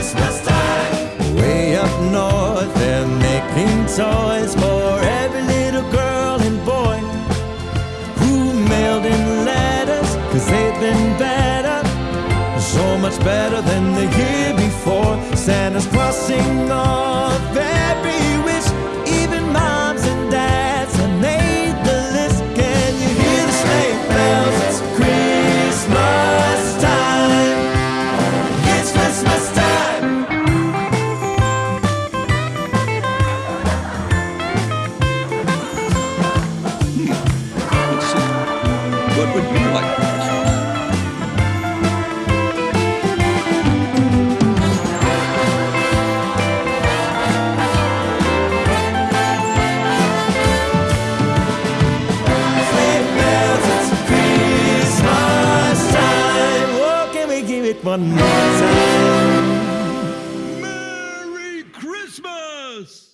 Christmas time. Way up north, they're making toys for every little girl and boy who mailed in letters, cause they've been better, so much better than the year before. Santa's crossing off every one more time. Merry Christmas!